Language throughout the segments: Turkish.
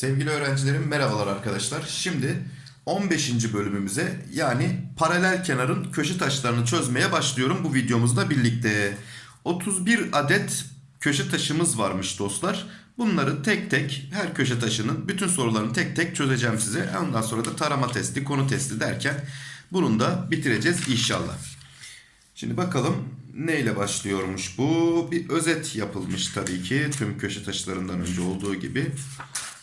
Sevgili öğrencilerim merhabalar arkadaşlar. Şimdi 15. bölümümüze yani paralel kenarın köşe taşlarını çözmeye başlıyorum bu videomuzda birlikte. 31 adet köşe taşımız varmış dostlar. Bunları tek tek her köşe taşının bütün sorularını tek tek çözeceğim size. Ondan sonra da tarama testi, konu testi derken bunu da bitireceğiz inşallah. Şimdi bakalım neyle başlıyormuş bu? Bir özet yapılmış tabii ki tüm köşe taşlarından önce olduğu gibi.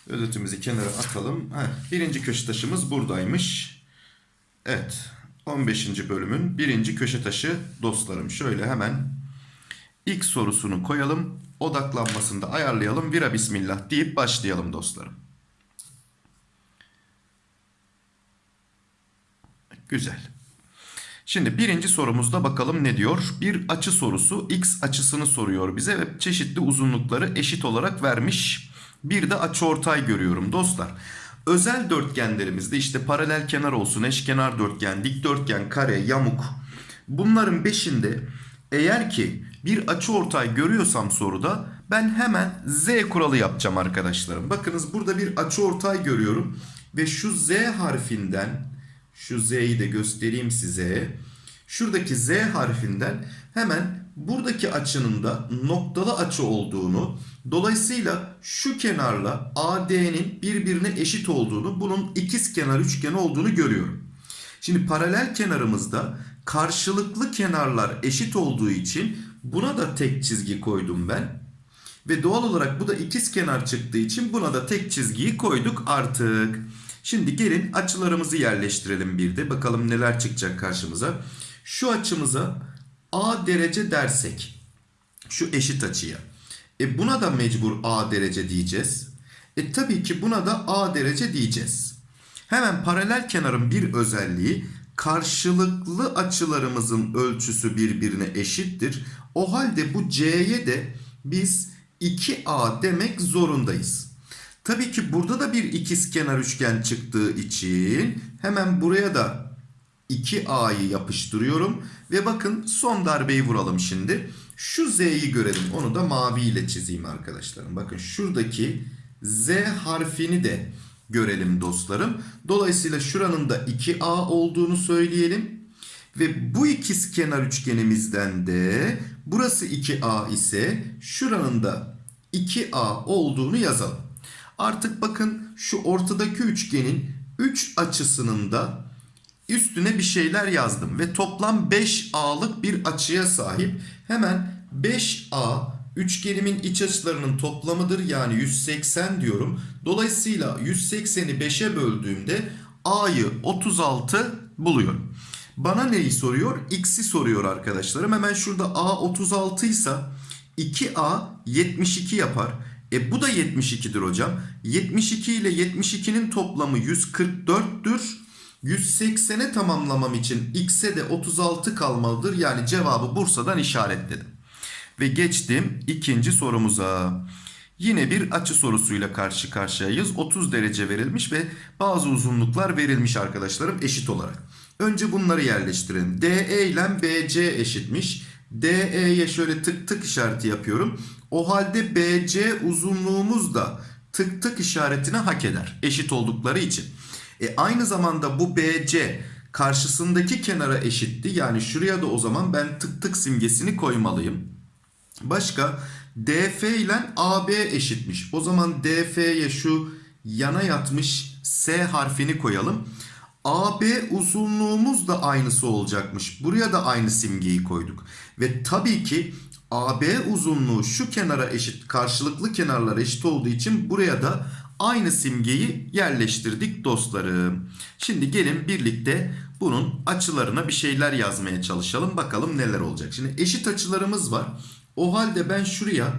Özetimizi kenara atalım. Heh, birinci köşe taşımız buradaymış. Evet. 15. bölümün birinci köşe taşı dostlarım. Şöyle hemen ilk sorusunu koyalım. Odaklanmasını da ayarlayalım. Vira bismillah deyip başlayalım dostlarım. Güzel. Şimdi birinci sorumuzda bakalım ne diyor? Bir açı sorusu x açısını soruyor bize ve çeşitli uzunlukları eşit olarak vermiş. Bir de açıortay görüyorum dostlar. Özel dörtgenlerimizde işte paralel kenar olsun, eşkenar dörtgen, dikdörtgen, kare, yamuk. Bunların beşinde eğer ki bir açıortay görüyorsam soruda ben hemen z kuralı yapacağım arkadaşlarım. Bakınız burada bir açıortay görüyorum ve şu z harfinden şu z'yi de göstereyim size. Şuradaki z harfinden hemen buradaki açının da noktalı açı olduğunu, dolayısıyla şu kenarla AD'nin birbirine eşit olduğunu, bunun ikiz kenar üçgen olduğunu görüyorum. Şimdi paralel kenarımızda karşılıklı kenarlar eşit olduğu için buna da tek çizgi koydum ben. Ve doğal olarak bu da ikiz kenar çıktığı için buna da tek çizgiyi koyduk artık. Şimdi gelin açılarımızı yerleştirelim bir de. Bakalım neler çıkacak karşımıza. Şu açımıza A derece dersek. Şu eşit açıya. E buna da mecbur A derece diyeceğiz. E tabii ki buna da A derece diyeceğiz. Hemen paralel kenarın bir özelliği karşılıklı açılarımızın ölçüsü birbirine eşittir. O halde bu C'ye de biz 2A demek zorundayız. Tabii ki burada da bir ikizkenar üçgen çıktığı için hemen buraya da 2A'yı yapıştırıyorum. Ve bakın son darbeyi vuralım şimdi. Şu Z'yi görelim. Onu da mavi ile çizeyim arkadaşlarım. Bakın şuradaki Z harfini de görelim dostlarım. Dolayısıyla şuranın da 2A olduğunu söyleyelim. Ve bu ikizkenar üçgenimizden de burası 2A ise şuranın da 2A olduğunu yazalım. Artık bakın şu ortadaki üçgenin 3 açısının da üstüne bir şeyler yazdım. Ve toplam 5A'lık bir açıya sahip. Hemen 5A üçgenimin iç açılarının toplamıdır. Yani 180 diyorum. Dolayısıyla 180'i 5'e böldüğümde A'yı 36 buluyorum. Bana neyi soruyor? X'i soruyor arkadaşlarım. Hemen şurada A 36 ise 2A 72 yapar. E bu da 72'dir hocam. 72 ile 72'nin toplamı 144'tür. 180'e tamamlamam için x'e de 36 kalmalıdır. Yani cevabı Bursa'dan işaretledim. Ve geçtim ikinci sorumuza. Yine bir açı sorusuyla karşı karşıyayız. 30 derece verilmiş ve bazı uzunluklar verilmiş arkadaşlarım eşit olarak. Önce bunları yerleştirelim. DE ile BC eşitmiş. DE'ye şöyle tık tık işareti yapıyorum. O halde BC uzunluğumuz da tık tık işaretine hak eder. Eşit oldukları için. E aynı zamanda bu BC karşısındaki kenara eşitti. Yani şuraya da o zaman ben tık tık simgesini koymalıyım. Başka DF ile AB eşitmiş. O zaman DF'ye şu yana yatmış S harfini koyalım. AB uzunluğumuz da aynısı olacakmış. Buraya da aynı simgeyi koyduk. Ve tabii ki AB uzunluğu şu kenara eşit, karşılıklı kenarlar eşit olduğu için buraya da aynı simgeyi yerleştirdik dostlarım. Şimdi gelin birlikte bunun açılarına bir şeyler yazmaya çalışalım. Bakalım neler olacak. Şimdi eşit açılarımız var. O halde ben şuraya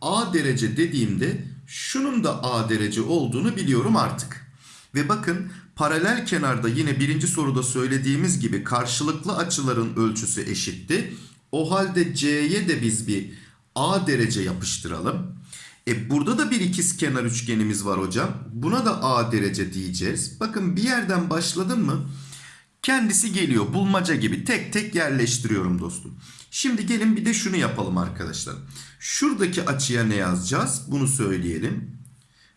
A derece dediğimde şunun da A derece olduğunu biliyorum artık. Ve bakın paralel kenarda yine birinci soruda söylediğimiz gibi karşılıklı açıların ölçüsü eşitti. O halde C'ye de biz bir A derece yapıştıralım. E burada da bir ikiz kenar üçgenimiz var hocam. Buna da A derece diyeceğiz. Bakın bir yerden başladım mı kendisi geliyor bulmaca gibi tek tek yerleştiriyorum dostum. Şimdi gelin bir de şunu yapalım arkadaşlar. Şuradaki açıya ne yazacağız? Bunu söyleyelim.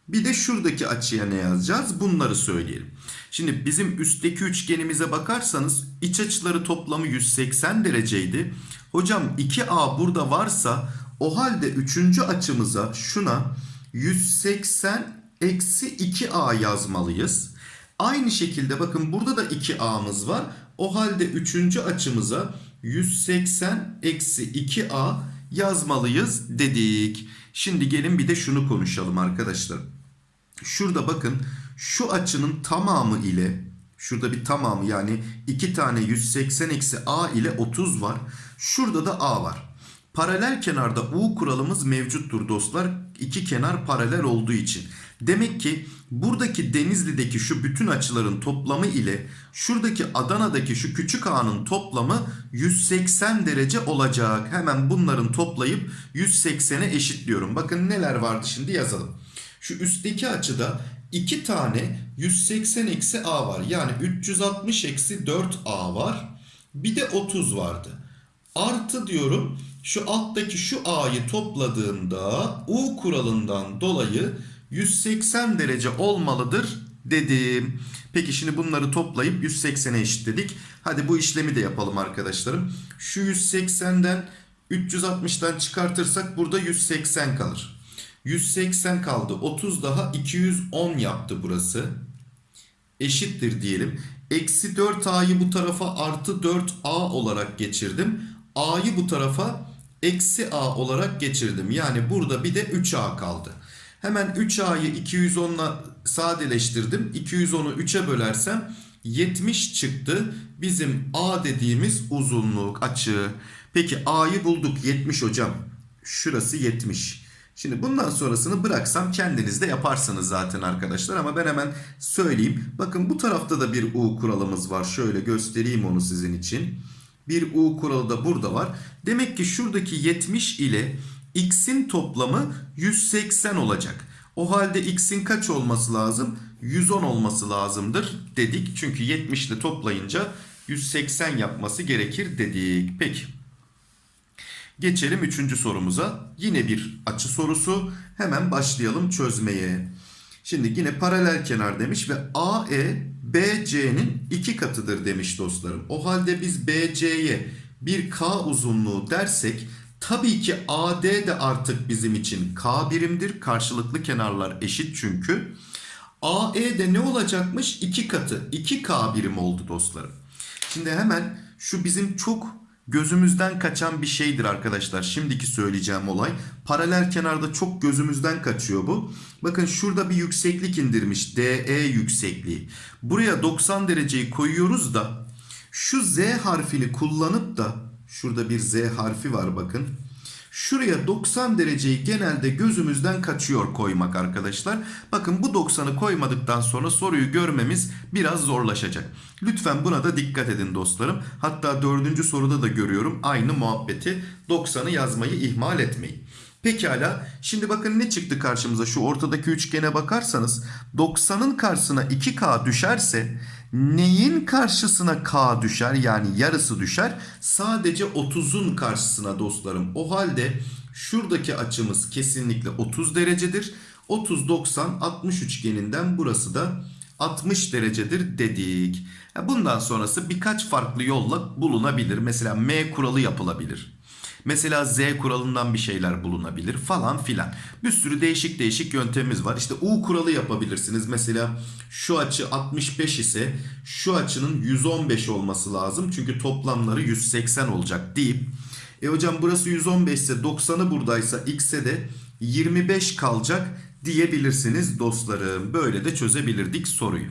Bir de şuradaki açıya ne yazacağız? Bunları söyleyelim. Şimdi bizim üstteki üçgenimize bakarsanız iç açıları toplamı 180 dereceydi. Hocam 2A burada varsa o halde üçüncü açımıza şuna 180 eksi 2A yazmalıyız. Aynı şekilde bakın burada da 2A'mız var. O halde üçüncü açımıza 180 eksi 2A yazmalıyız dedik. Şimdi gelin bir de şunu konuşalım arkadaşlar. Şurada bakın şu açının tamamı ile şurada bir tamamı yani iki tane 180 eksi A ile 30 var. Şurada da A var. Paralel kenarda U kuralımız mevcuttur dostlar. İki kenar paralel olduğu için. Demek ki buradaki Denizli'deki şu bütün açıların toplamı ile şuradaki Adana'daki şu küçük A'nın toplamı 180 derece olacak. Hemen bunların toplayıp 180'e eşitliyorum. Bakın neler vardı şimdi yazalım. Şu üstteki açıda 2 tane 180 eksi A var. Yani 360 eksi 4A var. Bir de 30 vardı. Artı diyorum şu alttaki şu A'yı topladığımda U kuralından dolayı 180 derece olmalıdır dedim. Peki şimdi bunları toplayıp 180'e eşitledik. Hadi bu işlemi de yapalım arkadaşlarım. Şu 180'den 360'dan çıkartırsak burada 180 kalır. 180 kaldı. 30 daha 210 yaptı burası. Eşittir diyelim. Eksi 4a'yı bu tarafa artı 4a olarak geçirdim. a'yı bu tarafa eksi a olarak geçirdim. Yani burada bir de 3a kaldı. Hemen 3a'yı 210'la sadeleştirdim. 210'u 3'e bölersem 70 çıktı. Bizim a dediğimiz uzunluk açı. Peki a'yı bulduk 70 hocam. Şurası 70. Şimdi bundan sonrasını bıraksam kendiniz de yaparsınız zaten arkadaşlar ama ben hemen söyleyeyim. Bakın bu tarafta da bir U kuralımız var. Şöyle göstereyim onu sizin için. Bir U kuralı da burada var. Demek ki şuradaki 70 ile x'in toplamı 180 olacak. O halde x'in kaç olması lazım? 110 olması lazımdır dedik. Çünkü 70 ile toplayınca 180 yapması gerekir dedik. Peki. Geçelim üçüncü sorumuza. Yine bir açı sorusu. Hemen başlayalım çözmeye. Şimdi yine paralel kenar demiş ve AE BC'nin iki katıdır demiş dostlarım. O halde biz BC'ye bir K uzunluğu dersek tabii ki AD de artık bizim için K birimdir. Karşılıklı kenarlar eşit çünkü. AE de ne olacakmış? İki katı. 2K birim oldu dostlarım. Şimdi hemen şu bizim çok gözümüzden kaçan bir şeydir arkadaşlar. Şimdiki söyleyeceğim olay. Paralel kenarda çok gözümüzden kaçıyor bu. Bakın şurada bir yükseklik indirmiş. DE yüksekliği. Buraya 90 dereceyi koyuyoruz da şu Z harfini kullanıp da şurada bir Z harfi var bakın. Şuraya 90 dereceyi genelde gözümüzden kaçıyor koymak arkadaşlar. Bakın bu 90'ı koymadıktan sonra soruyu görmemiz biraz zorlaşacak. Lütfen buna da dikkat edin dostlarım. Hatta dördüncü soruda da görüyorum aynı muhabbeti. 90'ı yazmayı ihmal etmeyin. Pekala şimdi bakın ne çıktı karşımıza şu ortadaki üçgene bakarsanız 90'ın karşısına 2K düşerse neyin karşısına K düşer yani yarısı düşer sadece 30'un karşısına dostlarım. O halde şuradaki açımız kesinlikle 30 derecedir. 30 90 60 üçgeninden burası da 60 derecedir dedik. Bundan sonrası birkaç farklı yolla bulunabilir. Mesela M kuralı yapılabilir. Mesela Z kuralından bir şeyler bulunabilir falan filan. Bir sürü değişik değişik yöntemimiz var. İşte U kuralı yapabilirsiniz. Mesela şu açı 65 ise şu açının 115 olması lazım. Çünkü toplamları 180 olacak deyip e hocam burası 115 ise 90'ı buradaysa x'e de 25 kalacak diyebilirsiniz dostlarım. Böyle de çözebilirdik soruyu.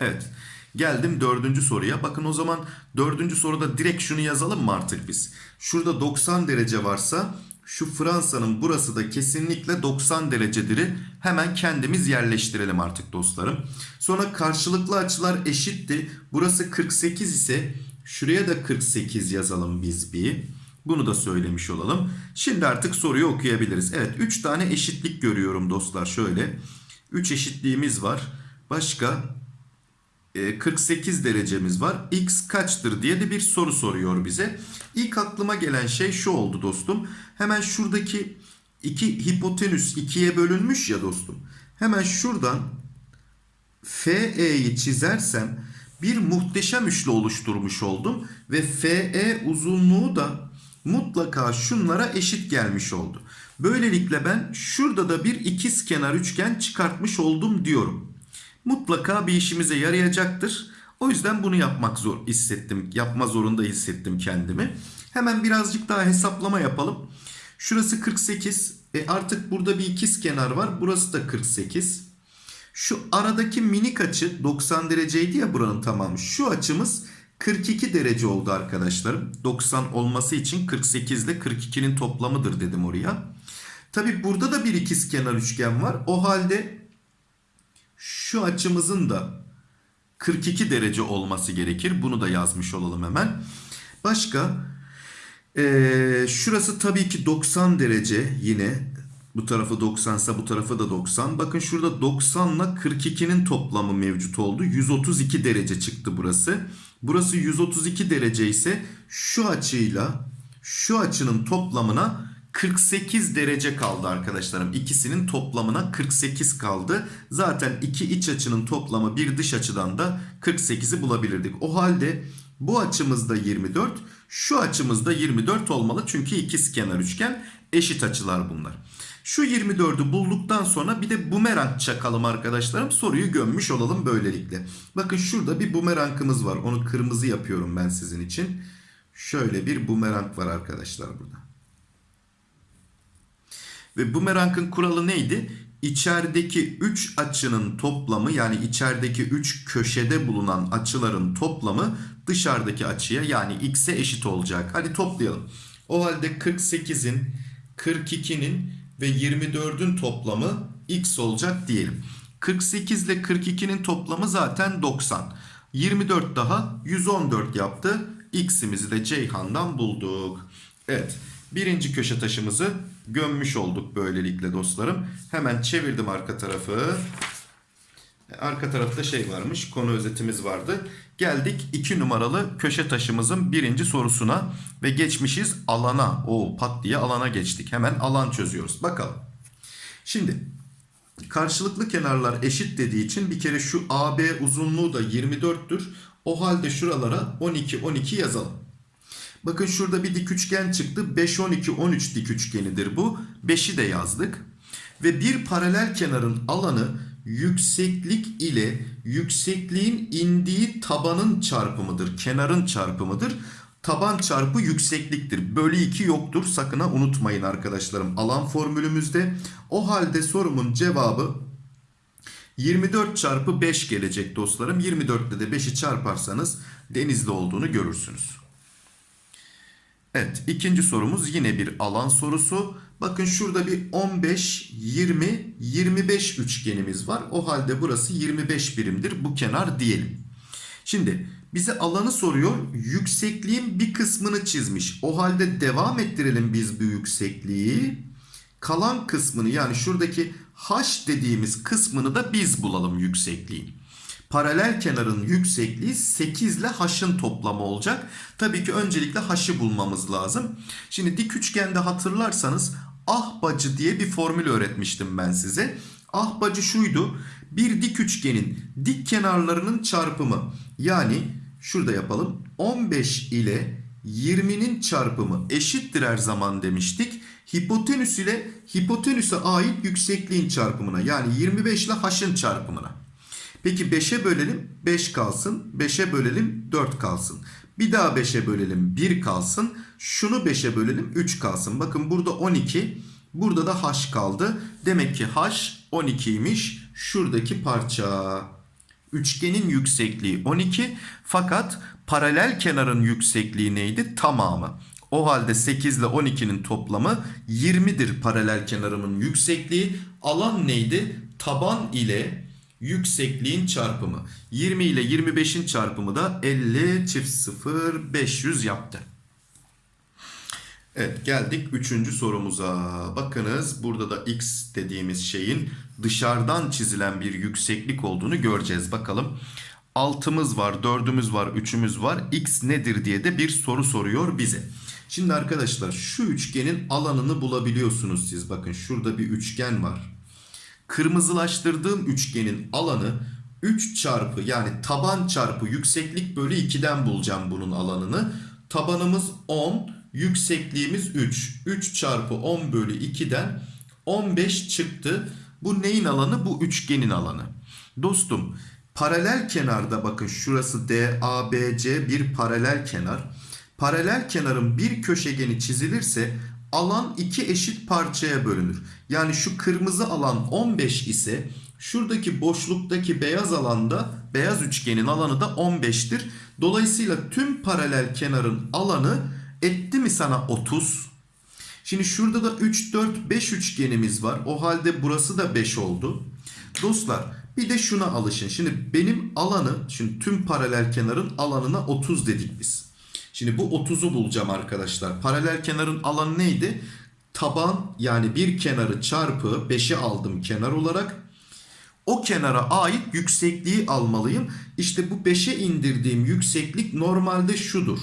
Evet. Geldim dördüncü soruya. Bakın o zaman dördüncü soruda direkt şunu yazalım mı artık biz? Şurada 90 derece varsa şu Fransa'nın burası da kesinlikle 90 derecedir'i hemen kendimiz yerleştirelim artık dostlarım. Sonra karşılıklı açılar eşitti. Burası 48 ise şuraya da 48 yazalım biz bir. Bunu da söylemiş olalım. Şimdi artık soruyu okuyabiliriz. Evet 3 tane eşitlik görüyorum dostlar şöyle. 3 eşitliğimiz var. Başka 48 derecemiz var. X kaçtır diye de bir soru soruyor bize. İlk aklıma gelen şey şu oldu dostum. Hemen şuradaki iki hipotenüs ikiye bölünmüş ya dostum. Hemen şuradan FE'yi çizersem bir muhteşem üçlü oluşturmuş oldum. Ve FE uzunluğu da mutlaka şunlara eşit gelmiş oldu. Böylelikle ben şurada da bir ikiz kenar üçgen çıkartmış oldum diyorum. Mutlaka bir işimize yarayacaktır. O yüzden bunu yapmak zor hissettim. Yapma zorunda hissettim kendimi. Hemen birazcık daha hesaplama yapalım. Şurası 48. E artık burada bir ikiz kenar var. Burası da 48. Şu aradaki minik açı 90 dereceydi ya buranın tamamı. Şu açımız 42 derece oldu arkadaşlarım. 90 olması için 48 ile 42'nin toplamıdır dedim oraya. Tabi burada da bir ikiz kenar üçgen var. O halde şu açımızın da 42 derece olması gerekir. Bunu da yazmış olalım hemen. Başka ee, şurası tabii ki 90 derece yine. Bu tarafı 90 ise bu tarafı da 90. Bakın şurada 90 ile 42'nin toplamı mevcut oldu. 132 derece çıktı burası. Burası 132 derece ise şu açıyla şu açının toplamına 48 derece kaldı arkadaşlarım. İkisinin toplamına 48 kaldı. Zaten iki iç açının toplamı bir dış açıdan da 48'i bulabilirdik. O halde bu açımızda 24, şu açımızda 24 olmalı. Çünkü ikiz kenar üçgen eşit açılar bunlar. Şu 24'ü bulduktan sonra bir de bumerang çakalım arkadaşlarım. Soruyu gömmüş olalım böylelikle. Bakın şurada bir bumerangımız var. Onu kırmızı yapıyorum ben sizin için. Şöyle bir bumerang var arkadaşlar burada. Ve bumerangın kuralı neydi? İçerideki 3 açının toplamı yani içerideki 3 köşede bulunan açıların toplamı dışarıdaki açıya yani x'e eşit olacak. Hadi toplayalım. O halde 48'in, 42'nin ve 24'ün toplamı x olacak diyelim. 48 ile 42'nin toplamı zaten 90. 24 daha 114 yaptı. X'imizi de Ceyhan'dan bulduk. Evet. Birinci köşe taşımızı gömmüş olduk böylelikle dostlarım. Hemen çevirdim arka tarafı. Arka tarafta şey varmış. Konu özetimiz vardı. Geldik 2 numaralı köşe taşımızın birinci sorusuna ve geçmişiz alana. O pat diye alana geçtik. Hemen alan çözüyoruz. Bakalım. Şimdi karşılıklı kenarlar eşit dediği için bir kere şu AB uzunluğu da 24'tür. O halde şuralara 12 12 yazalım. Bakın şurada bir dik üçgen çıktı. 5 12 13 dik üçgenidir bu. 5'i de yazdık. Ve bir paralel kenarın alanı yükseklik ile yüksekliğin indiği tabanın çarpımıdır. Kenarın çarpımıdır. Taban çarpı yüksekliktir. Bölü 2 yoktur. Sakın ha unutmayın arkadaşlarım. Alan formülümüzde. O halde sorumun cevabı 24 çarpı 5 gelecek dostlarım. 24 ile de 5'i çarparsanız denizli olduğunu görürsünüz. Evet ikinci sorumuz yine bir alan sorusu. Bakın şurada bir 15, 20, 25 üçgenimiz var. O halde burası 25 birimdir. Bu kenar diyelim. Şimdi bize alanı soruyor. Yüksekliğin bir kısmını çizmiş. O halde devam ettirelim biz bu yüksekliği. Kalan kısmını yani şuradaki h dediğimiz kısmını da biz bulalım yüksekliğin. Paralel kenarın yüksekliği 8 ile h'ın toplamı olacak. Tabii ki öncelikle h'ı bulmamız lazım. Şimdi dik üçgende hatırlarsanız ahbacı diye bir formül öğretmiştim ben size. Ahbacı şuydu. Bir dik üçgenin dik kenarlarının çarpımı. Yani şurada yapalım. 15 ile 20'nin çarpımı eşittir her zaman demiştik. Hipotenüs ile hipotenüse ait yüksekliğin çarpımına yani 25 ile h'ın çarpımına. Peki 5'e bölelim 5 kalsın. 5'e bölelim 4 kalsın. Bir daha 5'e bölelim 1 kalsın. Şunu 5'e bölelim 3 kalsın. Bakın burada 12. Burada da h kaldı. Demek ki h 12'ymiş. Şuradaki parça. Üçgenin yüksekliği 12. Fakat paralel kenarın yüksekliği neydi? Tamamı. O halde 8 ile 12'nin toplamı 20'dir paralel kenarımın yüksekliği. Alan neydi? Taban ile yüksekliğin çarpımı. 20 ile 25'in çarpımı da 50 çift 0 500 yaptı. Evet geldik 3. sorumuza. Bakınız burada da x dediğimiz şeyin dışarıdan çizilen bir yükseklik olduğunu göreceğiz. Bakalım 6'mız var, 4'ümüz var, 3'ümüz var. X nedir diye de bir soru soruyor bize. Şimdi arkadaşlar şu üçgenin alanını bulabiliyorsunuz siz. Bakın şurada bir üçgen var. Kırmızılaştırdığım üçgenin alanı 3 çarpı yani taban çarpı yükseklik bölü 2'den bulacağım bunun alanını. Tabanımız 10, yüksekliğimiz 3. 3 çarpı 10 bölü 2'den 15 çıktı. Bu neyin alanı? Bu üçgenin alanı. Dostum paralel kenarda bakın şurası DABC bir paralel kenar. Paralel kenarın bir köşegeni çizilirse alan iki eşit parçaya bölünür. Yani şu kırmızı alan 15 ise şuradaki boşluktaki beyaz alanda beyaz üçgenin alanı da 15'tir. Dolayısıyla tüm paralel kenarın alanı etti mi sana 30? Şimdi şurada da 3, 4, 5 üçgenimiz var. O halde burası da 5 oldu. Dostlar bir de şuna alışın. Şimdi benim alanı, şimdi tüm paralel kenarın alanına 30 dedik biz. Şimdi bu 30'u bulacağım arkadaşlar. Paralel kenarın alanı neydi? Taban yani bir kenarı çarpı 5'i aldım kenar olarak. O kenara ait yüksekliği almalıyım. İşte bu 5'e indirdiğim yükseklik normalde şudur.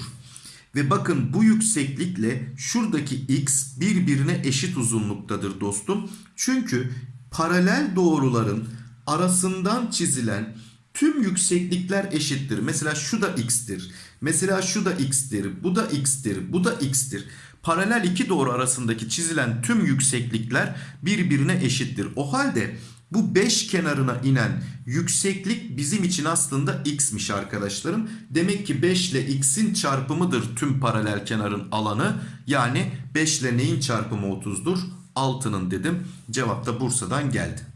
Ve bakın bu yükseklikle şuradaki x birbirine eşit uzunluktadır dostum. Çünkü paralel doğruların arasından çizilen tüm yükseklikler eşittir. Mesela şu da x'tir. Mesela şu da x'tir. Bu da x'tir. Bu da x'tir. Paralel iki doğru arasındaki çizilen tüm yükseklikler birbirine eşittir. O halde bu 5 kenarına inen yükseklik bizim için aslında x'miş arkadaşlarım. Demek ki 5 ile x'in çarpımıdır tüm paralel kenarın alanı. Yani 5 ile neyin çarpımı 30'dur? 6'nın dedim. Cevap da Bursa'dan geldi.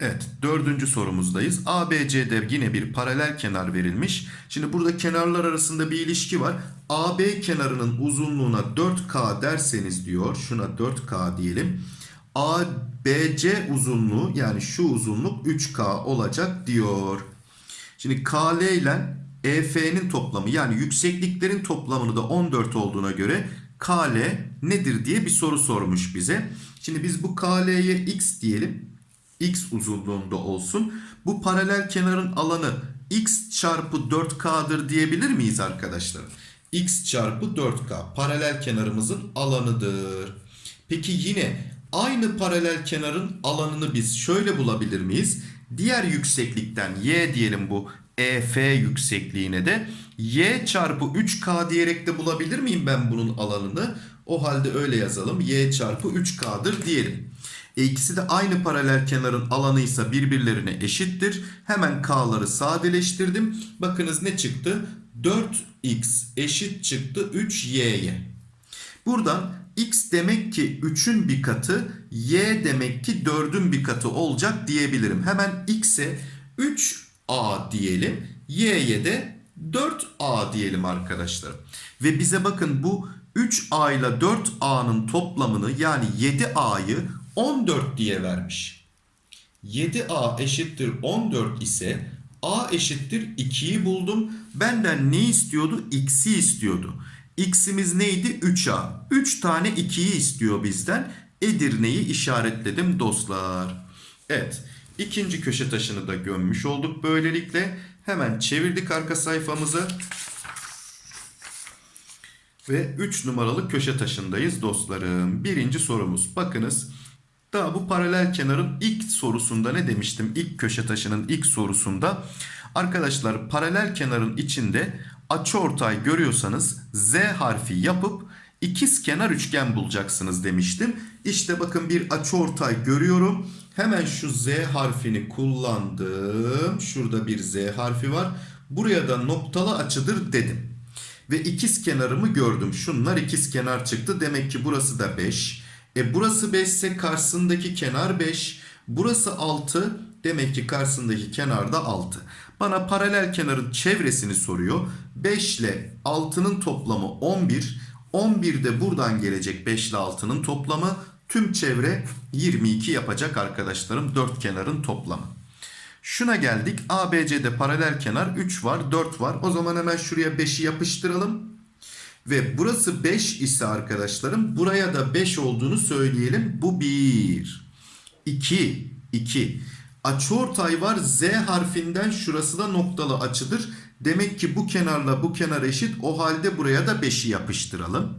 Evet dördüncü sorumuzdayız. ABC'de yine bir paralel kenar verilmiş. Şimdi burada kenarlar arasında bir ilişki var. AB kenarının uzunluğuna 4K derseniz diyor. Şuna 4K diyelim. ABC uzunluğu yani şu uzunluk 3K olacak diyor. Şimdi KL ile EF'nin toplamı yani yüksekliklerin toplamını da 14 olduğuna göre KL nedir diye bir soru sormuş bize. Şimdi biz bu KL'ye X diyelim. X uzunluğunda olsun. Bu paralel kenarın alanı X çarpı 4K'dır diyebilir miyiz arkadaşlar? X çarpı 4K paralel kenarımızın alanıdır. Peki yine aynı paralel kenarın alanını biz şöyle bulabilir miyiz? Diğer yükseklikten y diyelim bu EF yüksekliğine de y çarpı 3k diyerek de bulabilir miyim ben bunun alanını? O halde öyle yazalım. y çarpı 3k'dır diyelim. E ikisi de aynı paralel kenarın alanıysa birbirlerine eşittir. Hemen k'ları sadeleştirdim. Bakınız ne çıktı? 4x eşit çıktı 3y'ye. Buradan x demek ki 3'ün bir katı, y demek ki 4'ün bir katı olacak diyebilirim. Hemen x'e 3a diyelim, y'ye de 4a diyelim arkadaşlar. Ve bize bakın bu 3a ile 4a'nın toplamını yani 7a'yı 14 diye vermiş. 7a eşittir 14 ise a eşittir 2'yi buldum. Benden ne istiyordu? X'i istiyordu. X'imiz neydi? 3A. 3 tane 2'yi istiyor bizden. Edirne'yi işaretledim dostlar. Evet. ikinci köşe taşını da gömmüş olduk böylelikle. Hemen çevirdik arka sayfamızı. Ve 3 numaralı köşe taşındayız dostlarım. Birinci sorumuz. Bakınız. Daha bu paralel kenarın ilk sorusunda ne demiştim? İlk köşe taşının ilk sorusunda. Arkadaşlar paralel kenarın içinde açıortay görüyorsanız Z harfi yapıp ikiz kenar üçgen bulacaksınız demiştim. İşte bakın bir açıortay görüyorum. Hemen şu Z harfini kullandım. Şurada bir Z harfi var. Buraya da noktalı açıdır dedim. Ve ikiz kenarımı gördüm. Şunlar ikiz kenar çıktı. Demek ki burası da 5. E burası 5 ise karşısındaki kenar 5. Burası 6. Demek ki karşısındaki kenar da 6. Bana paralel kenarın çevresini soruyor. 5 ile 6'nın toplamı 11. 11 de buradan gelecek 5 ile 6'nın toplamı. Tüm çevre 22 yapacak arkadaşlarım. 4 kenarın toplamı. Şuna geldik. ABC'de paralel kenar 3 var 4 var. O zaman hemen şuraya 5'i yapıştıralım. Ve burası 5 ise arkadaşlarım buraya da 5 olduğunu söyleyelim. Bu 1. 2. 2. Açıortay var. Z harfinden şurası da noktalı açıdır. Demek ki bu kenarla bu kenar eşit. O halde buraya da 5'i yapıştıralım.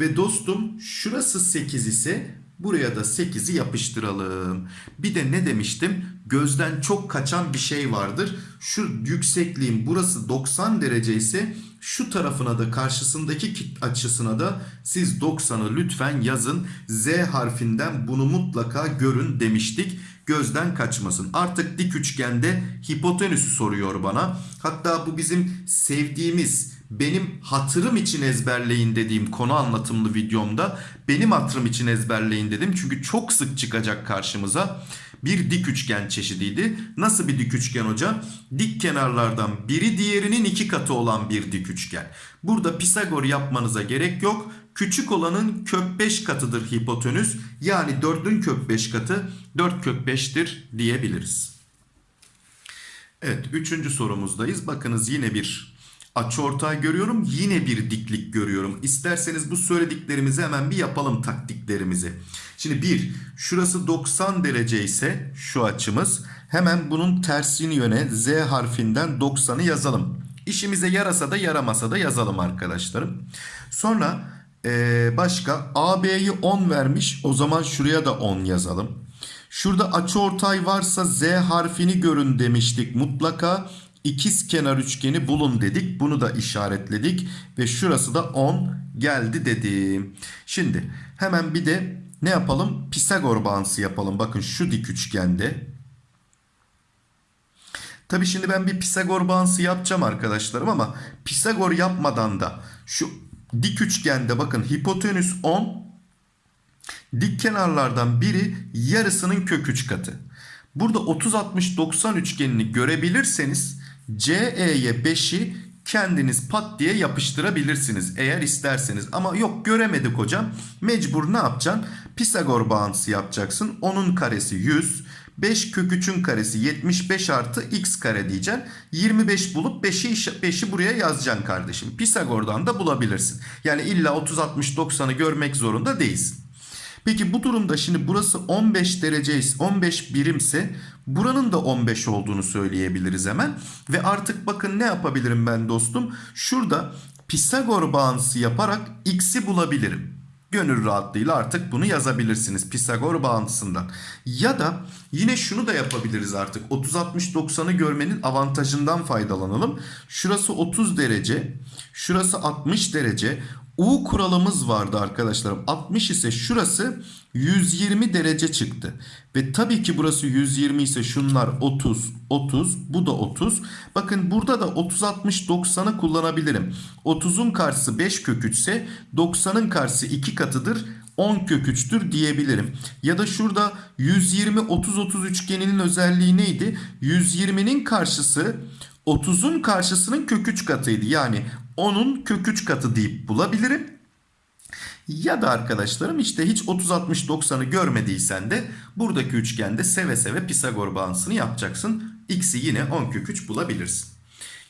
Ve dostum şurası 8 ise buraya da 8'i yapıştıralım. Bir de ne demiştim? Gözden çok kaçan bir şey vardır. Şu yüksekliğin burası 90 derece ise şu tarafına da karşısındaki kit açısına da siz 90'ı lütfen yazın. Z harfinden bunu mutlaka görün demiştik. Gözden kaçmasın. Artık dik üçgende hipotenüsü soruyor bana. Hatta bu bizim sevdiğimiz benim hatırım için ezberleyin dediğim konu anlatımlı videomda benim hatırım için ezberleyin dedim. Çünkü çok sık çıkacak karşımıza bir dik üçgen çeşidiydi. Nasıl bir dik üçgen hocam? Dik kenarlardan biri diğerinin iki katı olan bir dik üçgen. Burada Pisagor yapmanıza gerek yok. Küçük olanın kök 5 katıdır hipotenüs. Yani 4'ün kök 5 katı 4 kök 5'tir diyebiliriz. Evet üçüncü sorumuzdayız. Bakınız yine bir açıortay görüyorum. Yine bir diklik görüyorum. İsterseniz bu söylediklerimizi hemen bir yapalım taktiklerimizi. Şimdi bir şurası 90 derece ise şu açımız. Hemen bunun tersini yöne Z harfinden 90'ı yazalım. İşimize yarasa da yaramasa da yazalım arkadaşlarım. Sonra ee, başka AB'yi 10 vermiş. O zaman şuraya da 10 yazalım. Şurada açıortay varsa Z harfini görün demiştik. Mutlaka ikiz kenar üçgeni bulun dedik. Bunu da işaretledik. Ve şurası da 10 geldi dedim. Şimdi hemen bir de ne yapalım? Pisagor bağıntısı yapalım. Bakın şu dik üçgende. Tabi şimdi ben bir Pisagor bağıntısı yapacağım arkadaşlarım ama Pisagor yapmadan da şu dik üçgende bakın hipotenüs 10 dik kenarlardan biri yarısının kök 3 katı. Burada 30 60 90 üçgenini görebilirseniz CE'ye 5'i kendiniz pat diye yapıştırabilirsiniz eğer isterseniz. Ama yok göremedik hocam. Mecbur ne yapacaksın? Pisagor bağıntısı yapacaksın. Onun karesi 100. 5 kök 3'ün karesi 75 artı x kare diyeceksin. 25 bulup 5'i 5'i buraya yazacaksın kardeşim. Pisagor'dan da bulabilirsin. Yani illa 30 60 90'ı görmek zorunda değilsin. Peki bu durumda şimdi burası 15 derece 15 birimse buranın da 15 olduğunu söyleyebiliriz hemen. Ve artık bakın ne yapabilirim ben dostum? Şurada Pisagor bağıntısı yaparak x'i bulabilirim. Gönül rahatlığıyla artık bunu yazabilirsiniz Pisagor bağıntısından. Ya da yine şunu da yapabiliriz artık. 30 60 90'ı görmenin avantajından faydalanalım. Şurası 30 derece, şurası 60 derece. U kuralımız vardı arkadaşlarım. 60 ise şurası 120 derece çıktı. Ve tabii ki burası 120 ise şunlar 30, 30, bu da 30. Bakın burada da 30, 60, 90'ı kullanabilirim. 30'un karşısı 5 kök 3 ise 90'ın karşısı 2 katıdır. 10 kök 3'tür diyebilirim. Ya da şurada 120, 30, 30 üçgeninin özelliği neydi? 120'nin karşısı 30'un karşısının kök 3 katıydı. Yani 10'un kök 3 katı deyip bulabilirim. Ya da arkadaşlarım işte hiç 30 60 90'ı görmediysen de buradaki üçgende seve seve Pisagor bağıntısını yapacaksın. X'i yine 10 kök 3 bulabilirsin.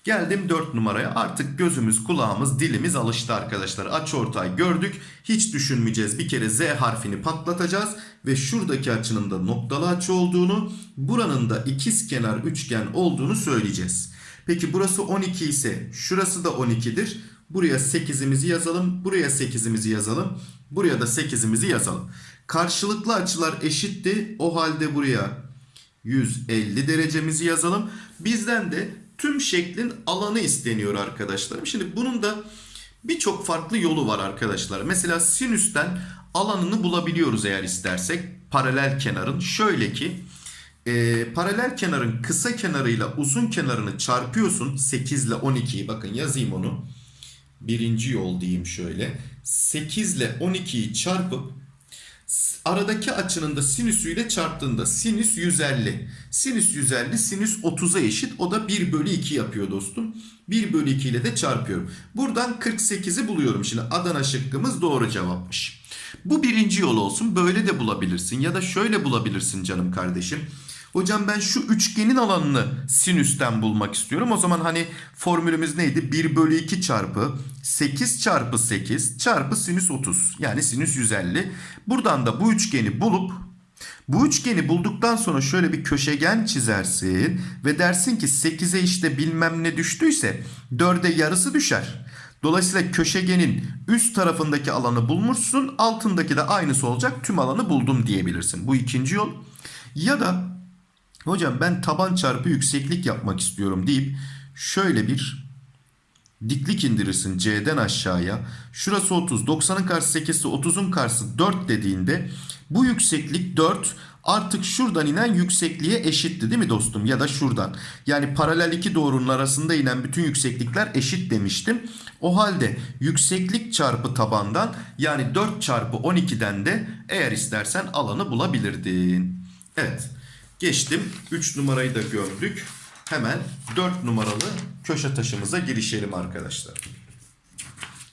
Geldim 4 numaraya. Artık gözümüz, kulağımız, dilimiz alıştı arkadaşlar. Açıortay gördük. Hiç düşünmeyeceğiz. Bir kere Z harfini patlatacağız ve şuradaki açının da noktalı açı olduğunu, buranın da ikiz kenar üçgen olduğunu söyleyeceğiz. Peki burası 12 ise şurası da 12'dir. Buraya 8'imizi yazalım. Buraya 8'imizi yazalım. Buraya da 8'imizi yazalım. Karşılıklı açılar eşitti. O halde buraya 150 derecemizi yazalım. Bizden de tüm şeklin alanı isteniyor arkadaşlarım. Şimdi bunun da birçok farklı yolu var arkadaşlar. Mesela sinüsten alanını bulabiliyoruz eğer istersek. Paralel kenarın şöyle ki e, paralel kenarın kısa kenarıyla uzun kenarını çarpıyorsun. 8 ile 12'yi bakın yazayım onu. Birinci yol diyeyim şöyle. 8 ile 12'yi çarpıp aradaki açının da sinüsüyle çarptığında sinüs 150. Sinüs 150 sinüs 30'a eşit. O da 1 bölü 2 yapıyor dostum. 1 bölü 2 ile de çarpıyorum. Buradan 48'i buluyorum. Şimdi Adana şıkkımız doğru cevapmış. Bu birinci yol olsun. Böyle de bulabilirsin. Ya da şöyle bulabilirsin canım kardeşim. Hocam ben şu üçgenin alanını sinüsten bulmak istiyorum. O zaman hani formülümüz neydi? 1 bölü 2 çarpı 8 çarpı 8 çarpı sinüs 30. Yani sinüs 150. Buradan da bu üçgeni bulup Bu üçgeni bulduktan sonra şöyle bir köşegen çizersin ve dersin ki 8'e işte bilmem ne düştüyse 4'e yarısı düşer. Dolayısıyla köşegenin üst tarafındaki alanı bulmuşsun, altındaki de aynısı olacak. Tüm alanı buldum diyebilirsin. Bu ikinci yol. Ya da hocam ben taban çarpı yükseklik yapmak istiyorum deyip şöyle bir diklik indirirsin C'den aşağıya. Şurası 30. 90'ın karşısı 8 ise 30'un karşısı 4 dediğinde bu yükseklik 4 artık şuradan inen yüksekliğe eşitti değil mi dostum? Ya da şuradan. Yani paralel iki doğrunun arasında inen bütün yükseklikler eşit demiştim. O halde yükseklik çarpı tabandan yani 4 çarpı 12'den de eğer istersen alanı bulabilirdin. Evet. Geçtim. 3 numarayı da gördük. Hemen 4 numaralı köşe taşımıza girişelim arkadaşlar.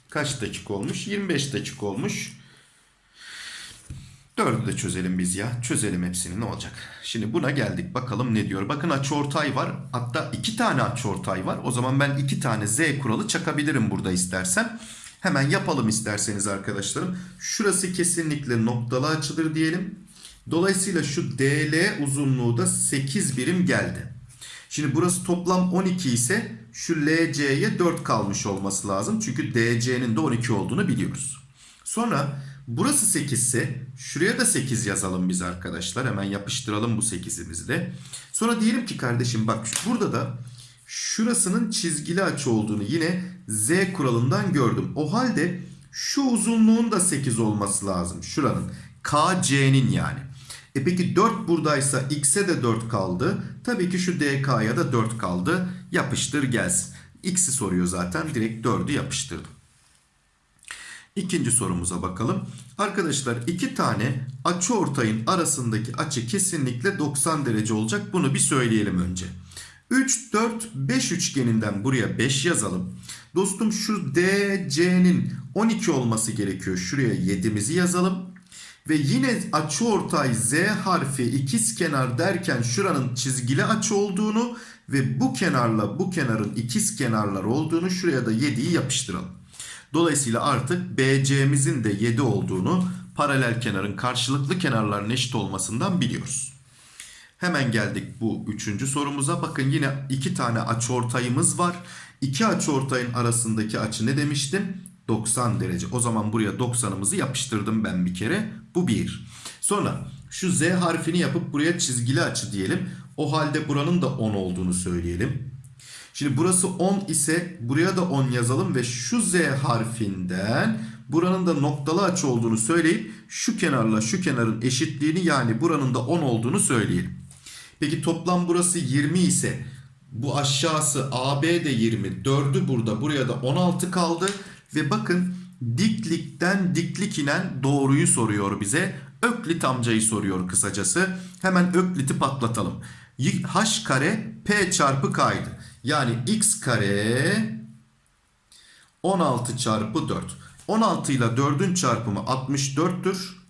Kaç dakika olmuş? 25 dakika olmuş. Dördü de çözelim biz ya. Çözelim hepsini ne olacak? Şimdi buna geldik. Bakalım ne diyor. Bakın açıortay var. Hatta iki tane açıortay var. O zaman ben iki tane z kuralı çakabilirim burada istersem. Hemen yapalım isterseniz arkadaşlarım. Şurası kesinlikle noktalı açıdır diyelim. Dolayısıyla şu DL uzunluğu da 8 birim geldi. Şimdi burası toplam 12 ise şu LC'ye 4 kalmış olması lazım. Çünkü DC'nin de 12 olduğunu biliyoruz. Sonra burası 8 ise şuraya da 8 yazalım biz arkadaşlar. Hemen yapıştıralım bu 8'imizi de. Sonra diyelim ki kardeşim bak burada da şurasının çizgili açı olduğunu yine Z kuralından gördüm. O halde şu uzunluğun da 8 olması lazım. Şuranın KC'nin yani. E peki 4 buradaysa x'e de 4 kaldı. Tabii ki şu dk'ya da 4 kaldı. Yapıştır gelsin. X'i soruyor zaten. Direkt 4'ü yapıştırdım. İkinci sorumuza bakalım. Arkadaşlar iki tane açı ortayın arasındaki açı kesinlikle 90 derece olacak. Bunu bir söyleyelim önce. 3, 4, 5 üçgeninden buraya 5 yazalım. Dostum şu DC'nin 12 olması gerekiyor. Şuraya 7'mizi yazalım. Ve yine açı ortay Z harfi ikiz kenar derken şuranın çizgili açı olduğunu ve bu kenarla bu kenarın ikiz kenarlar olduğunu şuraya da 7'yi yapıştıralım. Dolayısıyla artık BC'mizin de 7 olduğunu paralel kenarın karşılıklı kenarların eşit olmasından biliyoruz. Hemen geldik bu üçüncü sorumuza. Bakın yine iki tane açıortayımız var. İki açıortayın arasındaki açı ne demiştim? 90 derece. O zaman buraya 90'ımızı yapıştırdım ben bir kere. Bu 1. Sonra şu Z harfini yapıp buraya çizgili açı diyelim. O halde buranın da 10 olduğunu söyleyelim. Şimdi burası 10 ise buraya da 10 yazalım ve şu Z harfinden buranın da noktalı açı olduğunu söyleyip şu kenarla şu kenarın eşitliğini yani buranın da 10 olduğunu söyleyelim. Peki toplam burası 20 ise bu aşağısı AB de 20. 4'ü burada buraya da 16 kaldı. Ve bakın diklikten diklik inen doğruyu soruyor bize. Öklit amcayı soruyor kısacası. Hemen ökliti patlatalım. H kare P çarpı K'ydı. Yani x kare 16 çarpı 4. 16 ile 4'ün çarpımı 64'tür.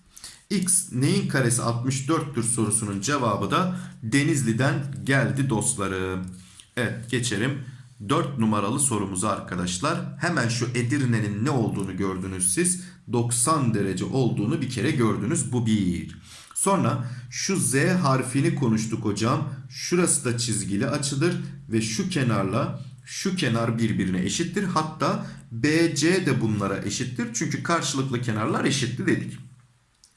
X neyin karesi 64'tür sorusunun cevabı da Denizli'den geldi dostlarım. Evet geçelim 4 numaralı sorumuza arkadaşlar. Hemen şu Edirne'nin ne olduğunu gördünüz siz. 90 derece olduğunu bir kere gördünüz. Bu bir. Sonra şu Z harfini konuştuk hocam. Şurası da çizgili açıdır ve şu kenarla şu kenar birbirine eşittir. Hatta BC de bunlara eşittir. Çünkü karşılıklı kenarlar eşitli dedik.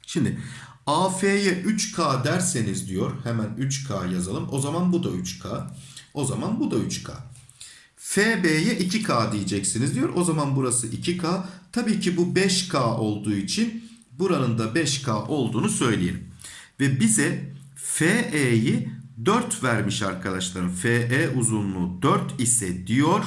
Şimdi AF'ye 3K derseniz diyor. Hemen 3K yazalım. O zaman bu da 3K. O zaman bu da 3K. FB'ye 2K diyeceksiniz diyor. O zaman burası 2K. Tabii ki bu 5K olduğu için buranın da 5K olduğunu söyleyelim. Ve bize FE'yi 4 vermiş arkadaşlarım. FE uzunluğu 4 ise diyor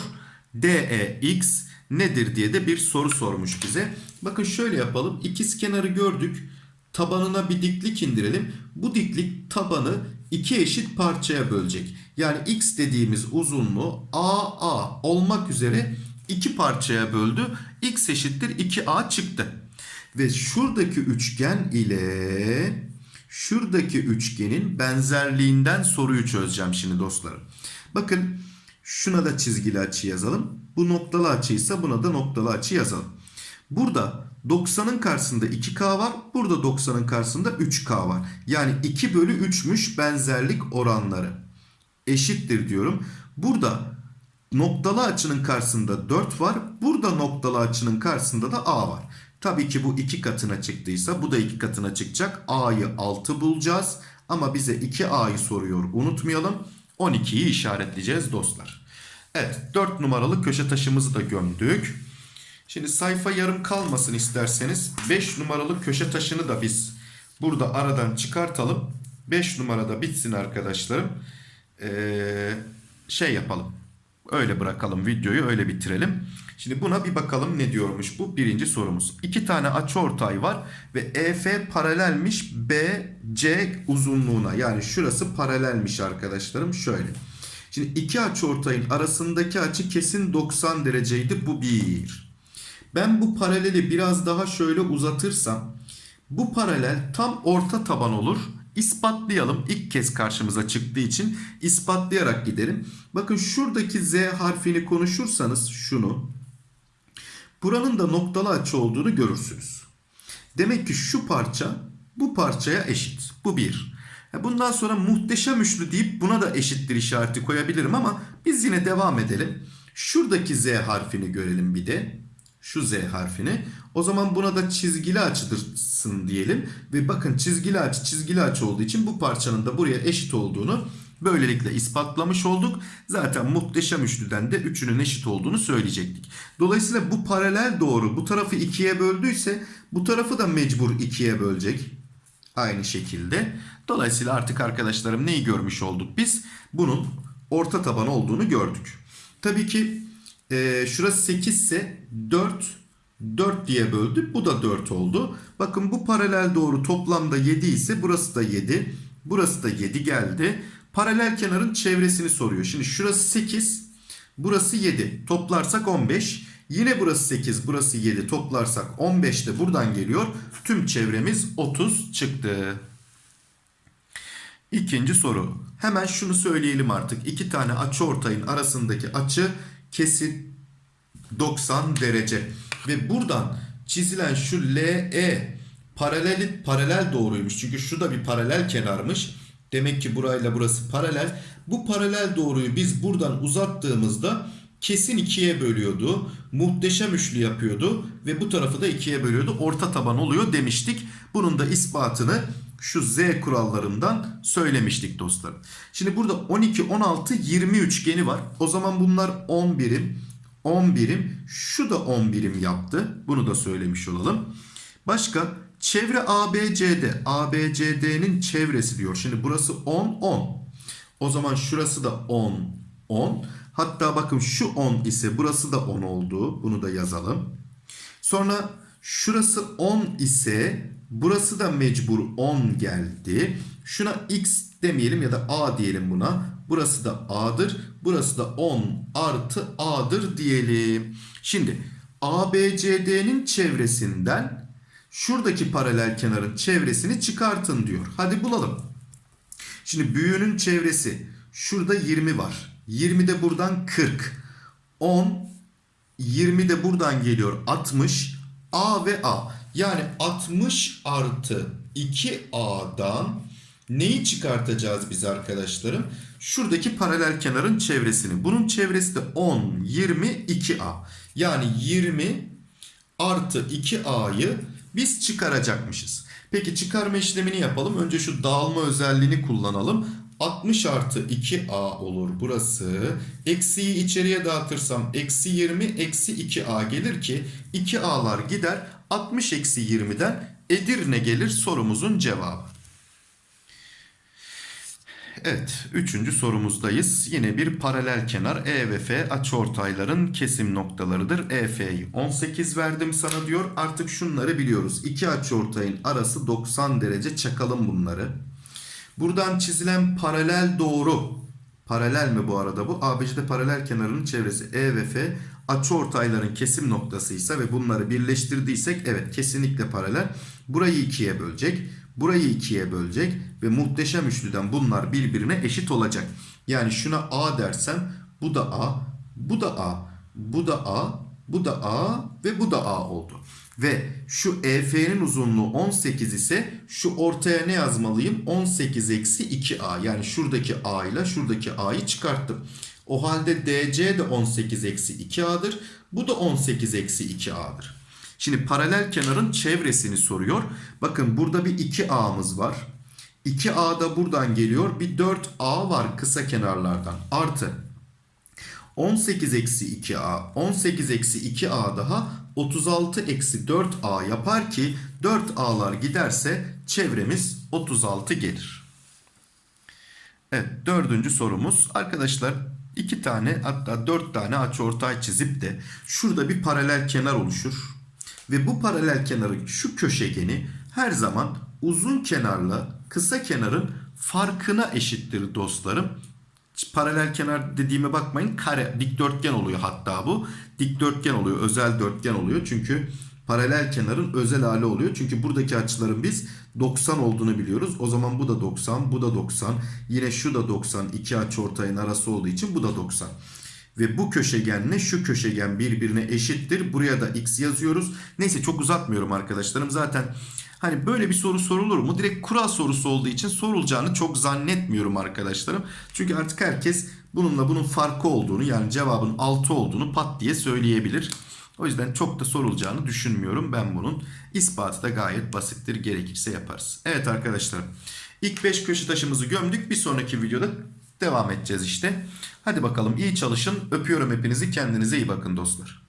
DEX nedir diye de bir soru sormuş bize. Bakın şöyle yapalım. İkiz kenarı gördük. Tabanına bir diklik indirelim. Bu diklik tabanı iki eşit parçaya bölecek. Yani x dediğimiz uzunluğu AA olmak üzere iki parçaya böldü. x eşittir 2a çıktı. Ve şuradaki üçgen ile şuradaki üçgenin benzerliğinden soruyu çözeceğim şimdi dostlarım. Bakın şuna da çizgili açı yazalım. Bu noktalı açıysa buna da noktalı açı yazalım. Burada 90'ın karşısında 2K var. Burada 90'ın karşısında 3K var. Yani 2 bölü 3'müş benzerlik oranları. Eşittir diyorum. Burada noktalı açının karşısında 4 var. Burada noktalı açının karşısında da A var. Tabii ki bu 2 katına çıktıysa bu da 2 katına çıkacak. A'yı 6 bulacağız. Ama bize 2A'yı soruyor. Unutmayalım. 12'yi işaretleyeceğiz dostlar. Evet 4 numaralı köşe taşımızı da gömdük. Şimdi sayfa yarım kalmasın isterseniz 5 numaralı köşe taşını da biz burada aradan çıkartalım. 5 numarada bitsin arkadaşlarım. Ee, şey yapalım. Öyle bırakalım videoyu öyle bitirelim. Şimdi buna bir bakalım ne diyormuş bu birinci sorumuz. İki tane açıortay var ve EF paralelmiş BC uzunluğuna. Yani şurası paralelmiş arkadaşlarım şöyle. Şimdi iki açıortayın arasındaki açı kesin 90 dereceydi bu bir. Ben bu paraleli biraz daha şöyle uzatırsam bu paralel tam orta taban olur. İspatlayalım. İlk kez karşımıza çıktığı için ispatlayarak gidelim. Bakın şuradaki Z harfini konuşursanız şunu. Buranın da noktalı açı olduğunu görürsünüz. Demek ki şu parça bu parçaya eşit. Bu bir. Bundan sonra muhteşem üçlü deyip buna da eşittir işareti koyabilirim ama biz yine devam edelim. Şuradaki Z harfini görelim bir de. Şu Z harfini. O zaman buna da çizgili açıdırsın diyelim. Ve bakın çizgili açı çizgili açı olduğu için bu parçanın da buraya eşit olduğunu böylelikle ispatlamış olduk. Zaten muhteşem üçlüden de üçünün eşit olduğunu söyleyecektik. Dolayısıyla bu paralel doğru bu tarafı ikiye böldüyse bu tarafı da mecbur ikiye bölecek. Aynı şekilde. Dolayısıyla artık arkadaşlarım neyi görmüş olduk biz? Bunun orta taban olduğunu gördük. Tabii ki e, şurası 8 ise 4 4 diye böldük. Bu da 4 oldu. Bakın bu paralel doğru toplamda 7 ise burası da 7. Burası da 7 geldi. Paralel kenarın çevresini soruyor. Şimdi şurası 8. Burası 7. Toplarsak 15. Yine burası 8. Burası 7. Toplarsak 15 de buradan geliyor. Tüm çevremiz 30 çıktı. İkinci soru. Hemen şunu söyleyelim artık. İki tane açı ortayın arasındaki açı kesin 90 derece. Ve buradan çizilen şu LE paralel paralel doğruymuş. Çünkü şu da bir paralel kenarmış. Demek ki burayla burası paralel. Bu paralel doğruyu biz buradan uzattığımızda kesin ikiye bölüyordu. Muhteşem üçlü yapıyordu. Ve bu tarafı da ikiye bölüyordu. Orta taban oluyor demiştik. Bunun da ispatını şu Z kurallarından söylemiştik dostlarım. Şimdi burada 12, 16, 20 üçgeni var. O zaman bunlar 10 birim, 10 birim. Şu da 10 birim yaptı. Bunu da söylemiş olalım. Başka çevre ABCD. ABCD'nin çevresi diyor. Şimdi burası 10, 10. O zaman şurası da 10, 10. Hatta bakın şu 10 ise burası da 10 oldu. Bunu da yazalım. Sonra şurası 10 ise burası da mecbur 10 geldi. Şuna x demeyelim ya da a diyelim buna. Burası da a'dır. Burası da 10 artı a'dır diyelim. Şimdi ABCD'nin çevresinden şuradaki paralel kenarın çevresini çıkartın diyor. Hadi bulalım. Şimdi büyüğünün çevresi şurada 20 var. 20 de buradan 40. 10 20 de buradan geliyor 60. A ve A. Yani 60 artı 2A'dan neyi çıkartacağız biz arkadaşlarım? Şuradaki paralel kenarın çevresini. Bunun çevresi de 10, 20, 2A. Yani 20 artı 2A'yı biz çıkaracakmışız. Peki çıkarma işlemini yapalım. Önce şu dağılma özelliğini kullanalım. 60 artı 2a olur burası. Eksiyi içeriye dağıtırsam eksi 20 eksi 2a gelir ki 2a'lar gider. 60 eksi 20'den Edirne gelir sorumuzun cevabı. Evet, üçüncü sorumuzdayız. Yine bir paralel kenar E ve F açıortayların kesim noktalarıdır. EF'yi 18 verdim sana diyor. Artık şunları biliyoruz. İki açıortayın arası 90 derece çakalım bunları. Buradan çizilen paralel doğru. Paralel mi bu arada bu? ABC'de paralel kenarının çevresi E ve F açıortayların kesim noktasıysa ve bunları birleştirdiysek evet kesinlikle paralel. Burayı ikiye bölecek. Burayı ikiye bölecek ve muhteşem üçlüden bunlar birbirine eşit olacak. Yani şuna A dersem bu da A, bu da A, bu da A, Bu da A ve bu da A oldu. Ve şu EF'nin uzunluğu 18 ise şu ortaya ne yazmalıyım? 18 eksi 2A. Yani şuradaki A ile şuradaki A'yı çıkarttım. O halde DC de 18 eksi 2A'dır. Bu da 18 eksi 2A'dır. Şimdi paralel kenarın çevresini soruyor. Bakın burada bir 2A'mız var. 2A da buradan geliyor. Bir 4A var kısa kenarlardan. Artı 18 eksi 2A. 18 eksi 2A daha 36 eksi 4A yapar ki 4A'lar giderse çevremiz 36 gelir. Evet dördüncü sorumuz. Arkadaşlar iki tane hatta dört tane açıortay çizip de şurada bir paralel kenar oluşur. Ve bu paralel kenarın şu köşegeni her zaman uzun kenarla kısa kenarın farkına eşittir dostlarım. Paralel kenar dediğime bakmayın kare dikdörtgen oluyor hatta bu. Dikdörtgen oluyor özel dörtgen oluyor çünkü paralel kenarın özel hali oluyor. Çünkü buradaki açıların biz 90 olduğunu biliyoruz. O zaman bu da 90 bu da 90 yine şu da 90 iki açıortayın arası olduğu için bu da 90. Ve bu köşegenle şu köşegen birbirine eşittir. Buraya da x yazıyoruz. Neyse çok uzatmıyorum arkadaşlarım. Zaten hani böyle bir soru sorulur mu? Direkt kural sorusu olduğu için sorulacağını çok zannetmiyorum arkadaşlarım. Çünkü artık herkes bununla bunun farkı olduğunu yani cevabın 6 olduğunu pat diye söyleyebilir. O yüzden çok da sorulacağını düşünmüyorum. Ben bunun ispatı da gayet basittir. Gerekirse yaparız. Evet arkadaşlar. İlk 5 köşe taşımızı gömdük. Bir sonraki videoda devam edeceğiz işte. Hadi bakalım iyi çalışın. Öpüyorum hepinizi. Kendinize iyi bakın dostlar.